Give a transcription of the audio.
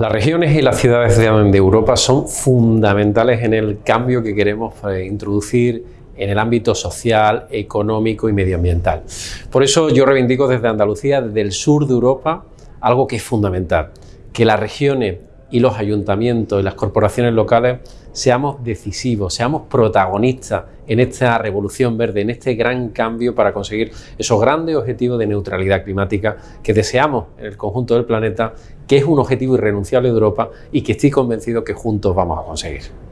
Las regiones y las ciudades de Europa son fundamentales en el cambio que queremos eh, introducir en el ámbito social, económico y medioambiental. Por eso yo reivindico desde Andalucía, desde el sur de Europa, algo que es fundamental, que las regiones y los ayuntamientos y las corporaciones locales seamos decisivos, seamos protagonistas en esta revolución verde, en este gran cambio para conseguir esos grandes objetivos de neutralidad climática que deseamos en el conjunto del planeta, que es un objetivo irrenunciable de Europa y que estoy convencido que juntos vamos a conseguir.